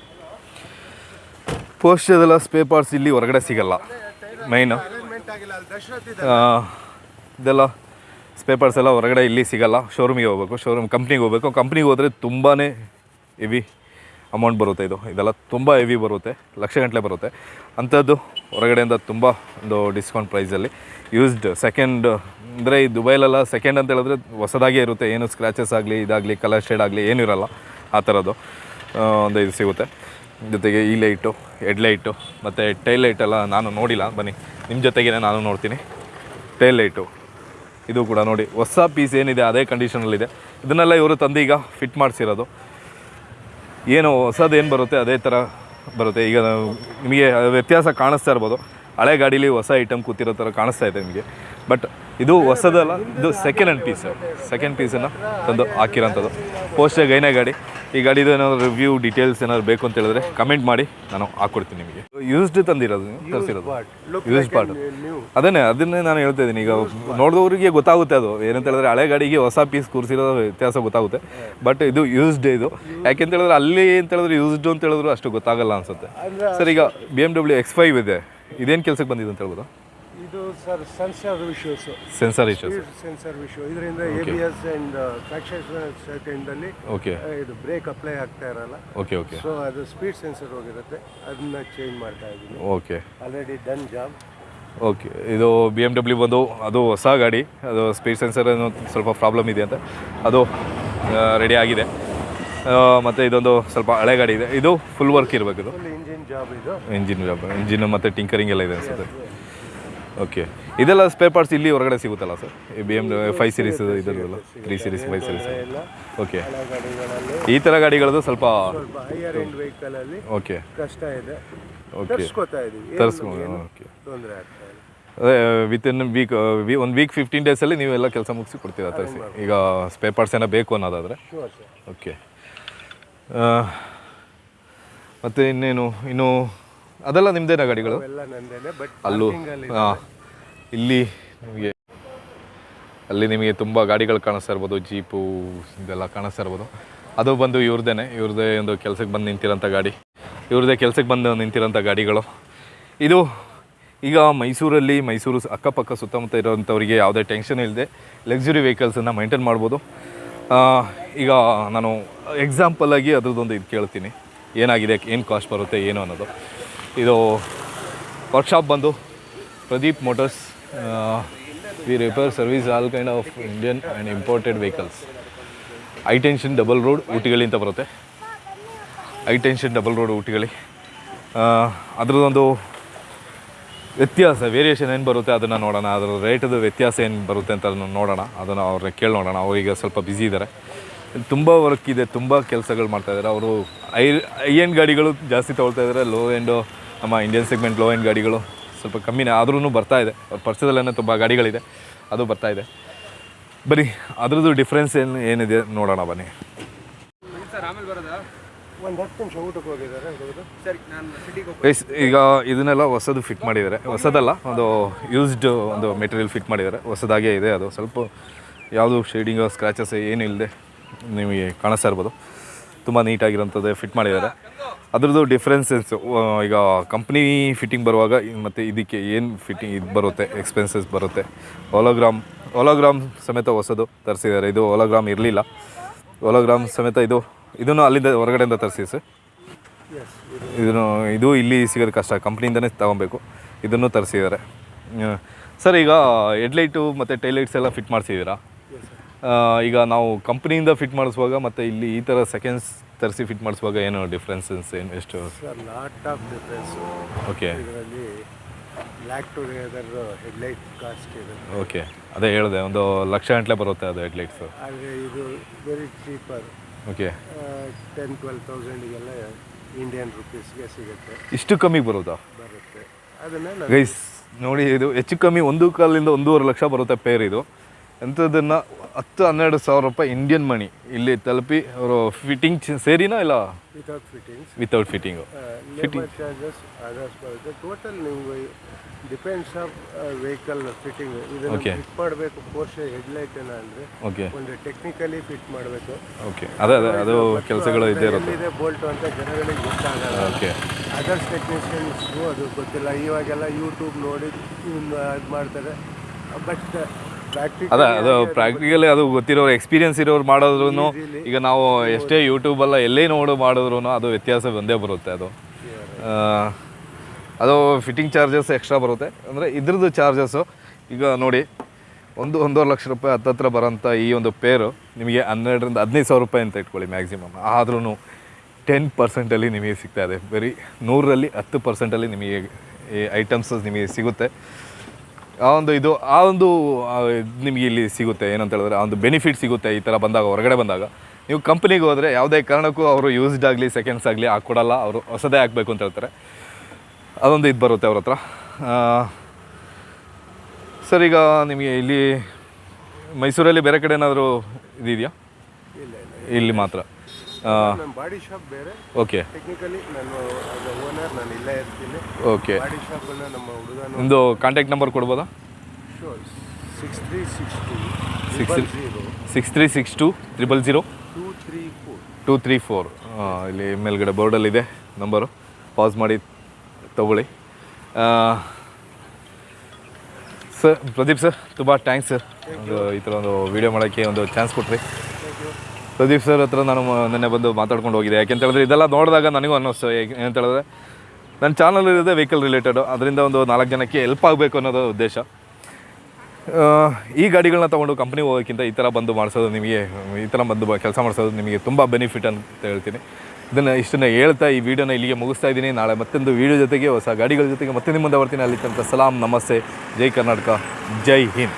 ಪೋಸ್ಟದೆಲ್ಲ ಸ್ಪೇ ಇಲ್ಲಿ ಹೊರಗಡೆ ಸಿಗಲ್ಲ. ಮೈನು ಇದೆಲ್ಲ ಸ್ಪೇ ಪಾರ್ಟ್ಸ್ ಎಲ್ಲ ಹೊರಗಡೆ ಇಲ್ಲಿ ಸಿಗಲ್ಲ. ಶೋರೂಮಿಗೆ ಹೋಗ್ಬೇಕು ಶೋರೂಮ್ ಕಂಪ್ನಿಗೆ ಹೋಗ್ಬೇಕು. ಕಂಪ್ನಿಗೆ ಹೋದರೆ ತುಂಬಾ ಹೆವಿ ಅಮೌಂಟ್ ಬರುತ್ತೆ ಇದು. ಇದೆಲ್ಲ ತುಂಬ ಹೆವಿ ಬರುತ್ತೆ. ಲಕ್ಷ ಗಂಟಲೆ ಬರುತ್ತೆ. ಅಂಥದ್ದು ಹೊರಗಡೆಯಿಂದ ತುಂಬ ಒಂದು ಡಿಸ್ಕೌಂಟ್ ಪ್ರೈಸಲ್ಲಿ ಯೂಸ್ಡ್ ಸೆಕೆಂಡ್ ಅಂದರೆ ಈ ದುಬೈಲೆಲ್ಲ ಸೆಕೆಂಡ್ ಅಂತ ಹೇಳಿದ್ರೆ ಹೊಸದಾಗೇ ಇರುತ್ತೆ. ಏನು ಸ್ಕ್ರ್ಯಾಚಸ್ ಆಗಲಿ, ಇದಾಗಲಿ ಕಲರ್ ಶೇಡ್ ಆಗಲಿ, ಏನೂ ಇರಲ್ಲ. ಆ ಥರದ್ದು ಒಂದು ಇದು ಸಿಗುತ್ತೆ. ಜೊತೆಗೆ ಈ ಲೈಟು ಹೆಡ್ ಲೈಟು ಮತ್ತು ಟೈಲ್ ಲೈಟೆಲ್ಲ ನಾನು ನೋಡಿಲ್ಲ. ಬನ್ನಿ ನಿಮ್ಮ ಜೊತೆಗೇ ನಾನು ನೋಡ್ತೀನಿ. ಟೈಲ್ ಲೈಟು ಇದು ಕೂಡ ನೋಡಿ. ಹೊಸ ಪೀಸ್ ಏನಿದೆ, ಅದೇ ಕಂಡೀಷನಲ್ಲಿದೆ ಇದನ್ನೆಲ್ಲ ಇವರು ತಂದು ಈಗ ಫಿಟ್ ಮಾಡಿಸಿರೋದು. ಏನು ಹೊಸದು ಏನು ಬರುತ್ತೆ, ಅದೇ ಥರ ಬರುತ್ತೆ. ಈಗ ನಿಮಗೆ ವ್ಯತ್ಯಾಸ ಕಾಣಿಸ್ತಾ ಇರ್ಬೋದು. ಹಳೆ ಗಾಡೀಲಿ ಹೊಸ ಐಟಮ್ ಕೂತಿರೋ ಥರ ಕಾಣಿಸ್ತಾ ಇದೆ ನಿಮಗೆ. ಬಟ್ ಇದು ಹೊಸದಲ್ಲ ಇದು ಸೆಕೆಂಡ್ ಹ್ಯಾಂಡ್ ಪೀಸ್ ಸೆಕೆಂಡ್ ಪೀಸನ್ನು ತಂದು ಹಾಕಿರೋಂಥದ್ದು. ಪೋಸ್ಟ್ ಗೈನೇ ಗಾಡಿ. ಈ ಗಾಡಿದು ಏನಾದರೂ ರಿವ್ಯೂ ಡೀಟೇಲ್ಸ್ ಏನಾದ್ರು ಬೇಕು ಅಂತ ಹೇಳಿದ್ರೆ ಕಮೆಂಟ್ ಮಾಡಿ ನಾನು ಹಾಕ್ಕೊಡ್ತೀನಿ ನಿಮಗೆ. ಯೂಸ್ಡ್ ತಂದಿರೋದು ತರಿಸಿರೋದು? ಯೂಸ್ಡ್ ಯೂಸ್ ಪಾರ್ಟ್ ಅದನ್ನೇ ಅದನ್ನೇ ನಾನು ಹೇಳ್ತಾ ಇದ್ದೀನಿ. ಈಗ ನೋಡಿದವರಿಗೆ ಗೊತ್ತಾಗುತ್ತೆ ಅದು. ಏನಂತ ಹೇಳಿದ್ರೆ ಹಳೆ ಗಾಡಿಗೆ ಹೊಸ ಪೀಸ್ ಕೂರಿಸಿರೋ ವ್ಯತ್ಯಾಸ ಗೊತ್ತಾಗುತ್ತೆ. ಬಟ್ ಇದು ಯೂಸ್ಡ್ ಇದು. ಯಾಕೆಂತ ಹೇಳಿದ್ರೆ ಅಲ್ಲಿ ಅಂತ ಹೇಳಿದ್ರೆ ಯೂಸ್ಡ್ ಅಂತ ಹೇಳಿದ್ರು ಅಷ್ಟು ಗೊತ್ತಾಗಲ್ಲ ಅನ್ಸುತ್ತೆ. ಸರ್ ಈಗ B M W X five ಇದೆ. ಇದೇನು ಕೆಲಸಕ್ಕೆ ಬಂದಿದೆ ಅಂತ ಹೇಳ್ಬೋದು? ಇದು ಸರ್ ಸೆನ್ಸರ್ ವಿಷಯಸ್ ಸೆನ್ಸರ್ ಇಶ್ಯೂಸ್ ಸೆನ್ಸರ್ ವಿಷಯ ಇದರಿಂದ ಎ ಬಿ ಎಸ್ ಟ್ರಾಕ್ಷನ್ ಸೆಕೆಂಡಲ್ಲಿ ಓಕೆ ಇದು ಬ್ರೇಕ್ ಅಪ್ಲೈ ಆಗ್ತಾ ಇರಲ್ಲ. ಓಕೆ ಓಕೆ ಸೊ ಅದು ಸ್ಪೀಡ್ ಸೆನ್ಸರ್ ಹೋಗಿರುತ್ತೆ. ಅದನ್ನ ಚೇಂಜ್ ಮಾಡ್ತಾ ಇದ್ದೀನಿ. Okay already done job okay ಇದು ಬಿ ಎಂ ಡಬ್ಲ್ಯೂ ಬಂದು ಅದು ಹೊಸ ಗಾಡಿ. ಅದು ಸ್ಪೀಡ್ ಸೆನ್ಸರ್ ಏನೋ ಸ್ವಲ್ಪ ಪ್ರಾಬ್ಲಮ್ ಇದೆ ಅಂತ. ಅದು ರೆಡಿ ಆಗಿದೆ. ಮತ್ತು ಇದೊಂದು ಸ್ವಲ್ಪ ಹಳೆ ಗಾಡಿ ಇದೆ. ಇದು ಫುಲ್ ವರ್ಕ್ ಇರಬೇಕು ಇದು ಇಂಜಿನ್ ಜಾಬ್ ಇದು? ಇಂಜಿನ್ ಇಂಜಿನ್ ಮತ್ತು ಟಿಂಕರಿಂಗ್ ಎಲ್ಲ ಇದೆ ಅನ್ಸುತ್ತೆ. ಓಕೆ ಇದೆಲ್ಲ ಸ್ಪೇರ್ ಪಾರ್ಟ್ಸ್ ಇಲ್ಲಿ ಹೊರಗಡೆ ಸಿಗುತ್ತಲ್ಲ ಸರ್ ಈ B M five series ಇದರಲ್ಲ three series five series okay ಈ ಥರ ಗಾಡಿಗಳದ್ದು ಸ್ವಲ್ಪ ಹೈಯರ್ ಎಂಡ್ ವೆಹಿಕಲ್ ಅಲ್ಲಿ ಓಕೆ ಕಷ್ಟ ಇದೆ. ಓಕೆ ತರಿಸ್ಕೊಂಡು ಓಕೆ ತೊಂದರೆ ಆಗ್ತಾ ಅದೇ ವಿತ್ ಇನ್ ವೀಕ್ ಒಂದು ವೀಕ್ ಫಿಫ್ಟೀನ್ ಡೇಸಲ್ಲಿ ನೀವೆಲ್ಲ ಕೆಲಸ ಮುಗಿಸಿ ಕೊಡ್ತೀರಾ ತರಿಸಿ. ಈಗ ಸ್ಪೇರ್ ಪಾರ್ಟ್ಸ್ ಏನೋ ಬೇಕು ಅನ್ನೋದಾದರೆ. ಓಕೆ ಮತ್ತು ಇನ್ನೇನು? ಇನ್ನು ಅದೆಲ್ಲ ನಿಮ್ಮದೇನಾ ಗಾಡಿಗಳು? ಎಲ್ಲ ನಂದೇನೆ ಬಟ್ ಅಲ್ಲೂ ಹಾಂ. ಇಲ್ಲಿ ನಿಮಗೆ ಅಲ್ಲಿ ನಿಮಗೆ ತುಂಬ ಗಾಡಿಗಳು ಕಾಣಿಸ್ತಾ ಇರ್ಬೋದು ಜೀಪು ಇದೆಲ್ಲ ಕಾಣಿಸ್ತಾ ಇರ್ಬೋದು. ಅದು ಬಂದು ಇವ್ರದೇ ಇವ್ರದ್ದೇ ಒಂದು ಕೆಲಸಕ್ಕೆ ಬಂದು ನಿಂತಿರೋಂಥ ಗಾಡಿ. ಇವ್ರದ್ದೇ ಕೆಲಸಕ್ಕೆ ಬಂದು ನಿಂತಿರೋಂಥ ಗಾಡಿಗಳು. ಇದು ಈಗ ಮೈಸೂರಲ್ಲಿ ಮೈಸೂರು ಅಕ್ಕಪಕ್ಕ ಸುತ್ತಮುತ್ತ ಇರೋವಂಥವ್ರಿಗೆ ಯಾವುದೇ ಟೆನ್ಷನ್ ಇಲ್ಲದೆ ಲಕ್ಸುರಿ ವೆಹಿಕಲ್ಸನ್ನು ಮೈಂಟೈನ್ ಮಾಡ್ಬೋದು. ಈಗ ನಾನು ಎಕ್ಸಾಂಪಲಾಗಿ ಅದ್ರದ್ದೊಂದು ಇದು ಕೇಳ್ತೀನಿ. ಏನಾಗಿದೆ, ಏನು ಕಾಸ್ಟ್ ಬರುತ್ತೆ, ಏನು ಅನ್ನೋದು. ಇದು ವರ್ಕ್ಶಾಪ್ ಬಂದು Pradeep motors we repair service all kind of Indian and imported vehicles I tension double road ಊಟಿಗಳಿ ಅಂತ ಬರುತ್ತೆ. ಐ ಟೆನ್ಷನ್ ಡಬಲ್ ರೋಡ್ ಊಟಿಗಳಿ. ಅದರದ್ದೊಂದು ವ್ಯತ್ಯಾಸ ವೇರಿಯೇಷನ್ ಏನು ಬರುತ್ತೆ ಅದನ್ನು ನೋಡೋಣ. ಅದರ ರೇಟದ ವ್ಯತ್ಯಾಸ ಏನು ಬರುತ್ತೆ ಅಂತ ನೋಡೋಣ. ಅದನ್ನು ಅವ್ರನ್ನ ಕೇಳಿ ನೋಡೋಣ. ಅವರೀಗ ಸ್ವಲ್ಪ ಬ್ಯುಸಿ ಇದ್ದಾರೆ ತುಂಬ ವರ್ಕ್ ಇದೆ ತುಂಬ ಕೆಲಸಗಳು ಮಾಡ್ತಾ ಇದ್ದಾರೆ ಅವರು ಐ ಐ ಎಂಡ್ ಗಾಡಿಗಳು ಜಾಸ್ತಿ ತೊಗೊಳ್ತಾ ಇದ್ದಾರೆ ಲೋ ಎಂಡು ನಮ್ಮ ಇಂಡಿಯನ್ ಸೆಗ್ಮೆಂಟ್ ಲೋ ಎಂಡ್ ಗಾಡಿಗಳು ಸ್ವಲ್ಪ ಕಮ್ಮಿನೇ ಆದ್ರೂ ಬರ್ತಾ ಇದೆ. ಅವ್ರ ಪರ್ಸದಲ್ಲೇ ತುಂಬ ಗಾಡಿಗಳಿದೆ ಅದು ಬರ್ತಾ ಇದೆ. ಬರೀ ಅದ್ರದ್ದು ಡಿಫ್ರೆನ್ಸ್ ಏನು ಏನಿದೆ ನೋಡೋಣ ಬನ್ನಿ. ಒಂದು ಹತ್ತು ನಿಮಿಷ ಊಟಕ್ಕೆ ಹೋಗಿದ್ದಾರೆ ಹುಡುಗರು. ಗೈಸ್ ಈಗ ಇದನ್ನೆಲ್ಲ ಹೊಸದು ಫಿಟ್ ಮಾಡಿದ್ದಾರೆ. ಹೊಸದಲ್ಲ ಒಂದು ಯೂಸ್ಡ್ ಒಂದು ಮೆಟೀರಿಯಲ್ ಫಿಟ್ ಮಾಡಿದ್ದಾರೆ. ಹೊಸದಾಗೇ ಇದೆ ಅದು. ಸ್ವಲ್ಪ ಯಾವುದು ಶೇಡಿಂಗ್ ಸ್ಕ್ರಾಚಸ್ ಏನು ಇಲ್ಲದೆ ನಿಮಗೆ ಕಾಣಿಸ್ತಾ ಇರ್ಬೋದು. ತುಂಬ ನೀಟಾಗಿರೋಂಥದ್ದು ಫಿಟ್ ಮಾಡಿದ್ದಾರೆ. ಅದ್ರದ್ದು ಡಿಫ್ರೆನ್ಸಸ್ ಈಗ ಕಂಪ್ನಿ ಫಿಟ್ಟಿಂಗ್ ಬರುವಾಗ ಮತ್ತು ಇದಕ್ಕೆ ಏನು ಫಿಟ್ಟಿಂಗ್ ಇದು ಬರುತ್ತೆ ಎಕ್ಸ್ಪೆನ್ಸಸ್ ಬರುತ್ತೆ. ಓಲೋಗ್ರಾಮ್ ಓಲೋಗ್ರಾಮ್ ಸಮೇತ ಹೊಸದು ತರಿಸಿದ್ದಾರೆ. ಇದು ಓಲೋಗ್ರಾಮ್ ಇರಲಿಲ್ಲ. ಓಲೋಗ್ರಾಮ್ ಸಮೇತ ಇದು, ಇದನ್ನು ಅಲ್ಲಿಂದ ಹೊರಗಡೆಯಿಂದ ತರಿಸಿ ಸರ್. ಇದನ್ನು, ಇದು ಇಲ್ಲಿ ಸಿಗೋದು ಕಷ್ಟ. ಕಂಪ್ನಿಯಿಂದನೇ ತಗೊಬೇಕು. ಇದನ್ನು ತರಿಸಿದ್ದಾರೆ. ಸರ್, ಈಗ ಹೆಡ್ಲೈಟು ಮತ್ತು ಟೈಲೈಟ್ಸ್ ಎಲ್ಲ ಫಿಟ್ ಮಾಡಿಸಿದ್ದೀರಾ? ಈಗ ನಾವು ಕಂಪ್ನಿಯಿಂದ ಫಿಟ್ ಮಾಡಿಸುವಾಗ ಮತ್ತು ಇಲ್ಲಿ ಈ ಥರ ಸೆಕೆಂಡ್ಸ್ ತರಿಸಿ ಫಿಟ್ ಮಾಡಿಸುವಾಗ ಏನು ಡಿಫ್ರೆನ್ಸಸ್ ಏನು ಎಷ್ಟು? ಲಾಟ್ ಆಫ್ ಡಿಫ್ರೆನ್ಸ್ ಓಕೆ ಇದರಲ್ಲಿ ಬ್ಲ್ಯಾಕ್ ಟುಗೆದರ್ ಹೆಡ್ಲೈಟ್ ಕಾಸ್ಟ್ ಇದೆ. ಓಕೆ ಅದೇ ಹೇಳಿದೆ ಒಂದು ಲಕ್ಷ ಗಂಟಲೆ ಬರುತ್ತೆ ಅದು ಹೆಡ್ಲೈಟ್ಸು ಆದರೆ ಇದು very cheaper okay ten twelve ತೌಸಂಡಿಗೆಲ್ಲ Indian ರುಪೀಸ್ಗೆ ಸಿಗುತ್ತೆ. ಇಷ್ಟು ಕಮ್ಮಿ ಬರುತ್ತಾ? ಬರುತ್ತೆ. ಅದನ್ನೆಲ್ಲ ನಾನು ಗೈಸ್ ನೋಡಿ ಇದು ಹೆಚ್ಚು ಕಮ್ಮಿ ಒಂದು ಕಾಲಿಂದ ಒಂದೂವರೆ ಲಕ್ಷ ಬರುತ್ತೆ ಪೇರ್ ಇದು. ಎಂಥದನ್ನು ಹತ್ತು ಹನ್ನೆರಡು ಸಾವಿರ ರೂಪಾಯಿ ಇಂಡಿಯನ್ ಮನಿ ಇಲ್ಲಿ ತಲುಪಿ ಅವರು ಫಿಟ್ಟಿಂಗ್ ಸೇರಿನಾ ಇಲ್ಲ? Without fittings without fitting fitting charges others ಬರುತ್ತೆ ಟೋಟಲ್ ನೀವು ಡಿಪೆಂಡ್ಸ್ ಆಫ್ ವೆಹಿಕಲ್ ಫಿಟ್ಟಿಂಗ್ ಇದನ್ನು. ಫಿಟ್ ಮಾಡಬೇಕು ಪೋರ್ಷೆ ಹೆಡ್ಲೈಟ್ ಏನ ಅಂದರೆ ಓಕೆ ಒಂದು ಟೆಕ್ನಿಕಲಿ ಫಿಟ್ ಮಾಡಬೇಕು. ಓಕೆ ಅದೇ ಅದೇ ಅದು ಕೆಲಸಗಳು ಇದೆ ಇರುತ್ತೆ. ಇದೆ ಬೋಲ್ಟು ಅಂತ ಜನಗಳಿಗೆ ಗೊತ್ತಾಗಲ್ಲ. ಓಕೆ ಅದರ್ಸ್ ಟೆಕ್ನಿಷಿಯನ್ಸ್ಗೂ ಅದು ಗೊತ್ತಿಲ್ಲ. ಇವಾಗೆಲ್ಲ ಯೂಟ್ಯೂಬ್ ನೋಡಿ ಇದು ಮಾಡ್ತಾರೆ. ಬಟ್ ಅದೇ ಅದು ಪ್ರಾಕ್ಟಿಕಲಿ ಅದು. ಗೊತ್ತಿರೋರು ಎಕ್ಸ್ಪೀರಿಯನ್ಸ್ ಇರೋರು ಮಾಡಿದ್ರು ಈಗ ನಾವು ಎಷ್ಟೇ ಯೂಟ್ಯೂಬಲ್ಲ ಎಲ್ಲೇ ನೋಡು ಮಾಡಿದ್ರು ಅದು ವ್ಯತ್ಯಾಸ ಒಂದೇ ಬರುತ್ತೆ ಅದು. ಅದು ಫಿಟ್ಟಿಂಗ್ ಚಾರ್ಜಸ್ ಎಕ್ಸ್ಟ್ರಾ ಬರುತ್ತೆ. ಅಂದರೆ ಇದ್ರದ್ದು ಚಾರ್ಜಸ್ಸು ಈಗ ನೋಡಿ ಒಂದು ಒಂದೂವರೆ ಲಕ್ಷ ರೂಪಾಯಿ ಹತ್ತತ್ರ ಬರೋಂಥ ಈ ಒಂದು ಪೇರು ನಿಮಗೆ ಹನ್ನೆರಡರಿಂದ ಹದಿನೈದು ಸಾವಿರ ರೂಪಾಯಿ ಅಂತ ಇಟ್ಕೊಳ್ಳಿ ಮ್ಯಾಕ್ಸಿಮಮ್ ಆದ್ರೂ ಟೆನ್ ಪರ್ಸೆಂಟಲ್ಲಿ ನಿಮಗೆ ಸಿಗ್ತಾ ಇದೆ. ಬರೀ ನೂರರಲ್ಲಿ ಹತ್ತು ಪರ್ಸೆಂಟಲ್ಲಿ ನಿಮಗೆ ಈ ಐಟಮ್ಸ್ ನಿಮಗೆ ಸಿಗುತ್ತೆ. ಆ ಒಂದು ಇದು ಆ ಒಂದು ನಿಮಗೆ ಇಲ್ಲಿ ಸಿಗುತ್ತೆ ಏನಂತ ಹೇಳಿದ್ರೆ ಆ ಒಂದು ಬೆನಿಫಿಟ್ ಸಿಗುತ್ತೆ ಈ ಥರ ಬಂದಾಗ ಹೊರಗಡೆ ಬಂದಾಗ. ನೀವು ಕಂಪ್ನಿಗೆ ಹೋದರೆ ಯಾವುದೇ ಕಾರಣಕ್ಕೂ ಅವರು ಯೂಸ್ಡ್ ಆಗಲಿ ಸೆಕೆಂಡ್ಸ್ ಆಗಲಿ ಹಾಕ್ಕೊಡಲ್ಲ ಅವರು ಹೊಸದೇ ಹಾಕಬೇಕು ಅಂತ ಹೇಳ್ತಾರೆ. ಅದೊಂದು ಇದು ಬರುತ್ತೆ ಅವ್ರ ಹತ್ರ. ಸರ್ ಈಗ ನಿಮಗೆ ಇಲ್ಲಿ ಮೈಸೂರಲ್ಲಿ ಬೇರೆ ಕಡೆ ಏನಾದರೂ ಇದೆಯಾ ಇಲ್ಲ ಮಾತ್ರ. ನಮ್ಮ ಬಾಡಿ ಶಾಪ್ ಬೇರೆ. ಓಕೆ. ಟೆಕ್ನಿಕಲಿ ನಾನು ಓನರ್ ನಾನು ಇಲ್ಲೇ ಇರ್ತೀನಿ. ಓಕೆ. ಬಾಡಿ ಶಾಪನ್ನು ನಮ್ಮ ಹುಡುಗನ ನಿಮ್ಮದು ಕಾಂಟ್ಯಾಕ್ಟ್ ನಂಬರ್ ಕೊಡ್ಬೋದಾ? Sure six three six two six zero six three six two triple zero two three four two three four ಇಲ್ಲಿ ಮೇಲ್ಗಡೆ ಬೋರ್ಡಲ್ಲಿದೆ ನಂಬರು ಪಾಸ್ ಮಾಡಿ ತಗೊಳ್ಳಿ. ಸರ್ ಪ್ರದೀಪ್ ಸರ್ ತುಂಬ ಥ್ಯಾಂಕ್ಸ್ ಸರ್ ಒಂದು ಈ ಥರ ಒಂದು ವೀಡಿಯೋ ಮಾಡೋಕ್ಕೆ ಒಂದು ಚಾನ್ಸ್ ಕೊಟ್ರಿ. ಪ್ರದೀಪ್ ಸರ್ ಹತ್ರ ನಾನು ನಿನ್ನೆ ಬಂದು ಮಾತಾಡ್ಕೊಂಡು ಹೋಗಿದೆ ಯಾಕೆಂತ ಹೇಳಿದ್ರೆ ಇದೆಲ್ಲ ನೋಡಿದಾಗ ನನಗೂ ಅನ್ನಿಸ್ತು. ಏಕೆ- ಏನಂತ ಹೇಳಿದ್ರೆ ನನ್ನ ಚಾನಲ್ ಇರೋದೇ ವೆಹಿಕಲ್ ರಿಲೇಟೆಡು ಅದರಿಂದ ಒಂದು ನಾಲ್ಕು ಜನಕ್ಕೆ ಹೆಲ್ಪ್ ಆಗಬೇಕು ಅನ್ನೋದು ಉದ್ದೇಶ. ಈ ಗಾಡಿಗಳನ್ನ ತೊಗೊಂಡು ಕಂಪ್ನಿ ಹೋಗೋಕ್ಕಿಂತ ಈ ಥರ ಬಂದು ಮಾಡಿಸೋದು ನಿಮಗೆ, ಈ ಥರ ಬಂದು ಕೆಲಸ ಮಾಡಿಸೋದು ನಿಮಗೆ ತುಂಬ ಬೆನಿಫಿಟ್ ಅಂತ ಹೇಳ್ತೀನಿ. ಇದನ್ನು ಇಷ್ಟನ್ನು ಹೇಳ್ತಾ ಈ ವಿಡಿಯೋನ ಇಲ್ಲಿಗೆ ಮುಗಿಸ್ತಾ ಇದ್ದೀನಿ. ನಾಳೆ ಮತ್ತೊಂದು ವಿಡಿಯೋ ಜೊತೆಗೆ, ಹೊಸ ಗಾಡಿಗಳ ಜೊತೆಗೆ ಮತ್ತೆ ನಿಮ್ಮ ಮುಂದೆ ಬರ್ತೀನಿ. ಅಲ್ಲಿ ತನಕ ಸಲಾಂ, ನಮಸ್ತೆ, ಜೈ ಕರ್ನಾಟಕ, ಜೈ ಹಿಂದ್.